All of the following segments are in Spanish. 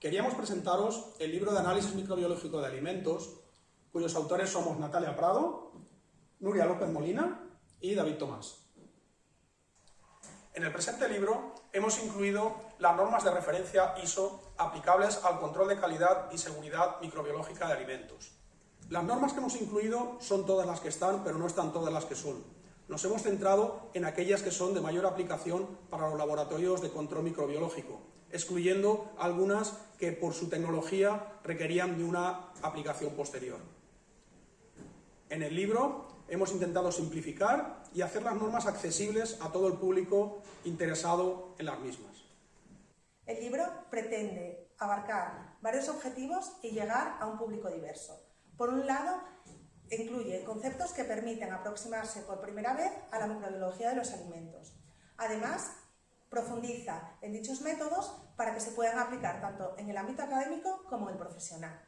Queríamos presentaros el libro de análisis microbiológico de alimentos, cuyos autores somos Natalia Prado, Nuria López Molina y David Tomás. En el presente libro hemos incluido las normas de referencia ISO aplicables al control de calidad y seguridad microbiológica de alimentos. Las normas que hemos incluido son todas las que están, pero no están todas las que son. Nos hemos centrado en aquellas que son de mayor aplicación para los laboratorios de control microbiológico, excluyendo algunas que por su tecnología requerían de una aplicación posterior. En el libro hemos intentado simplificar y hacer las normas accesibles a todo el público interesado en las mismas. El libro pretende abarcar varios objetivos y llegar a un público diverso. Por un lado, incluye conceptos que permiten aproximarse por primera vez a la microbiología de los alimentos. Además, profundiza en dichos métodos para que se puedan aplicar tanto en el ámbito académico como en el profesional.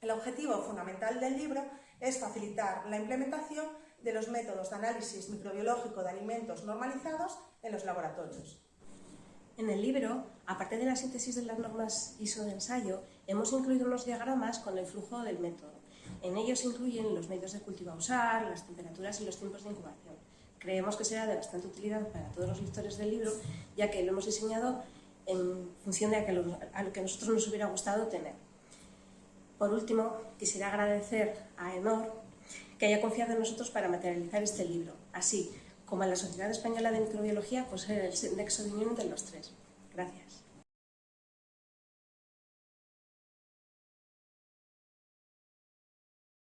El objetivo fundamental del libro es facilitar la implementación de los métodos de análisis microbiológico de alimentos normalizados en los laboratorios. En el libro, aparte de la síntesis de las normas ISO de ensayo, hemos incluido unos diagramas con el flujo del método. En ellos se incluyen los medios de cultivo a usar, las temperaturas y los tiempos de incubación. Creemos que será de bastante utilidad para todos los lectores del libro, ya que lo hemos diseñado en función de a lo que a nosotros nos hubiera gustado tener. Por último, quisiera agradecer a ENOR que haya confiado en nosotros para materializar este libro, así como a la Sociedad Española de Microbiología por ser el nexo de unión de los tres. Gracias.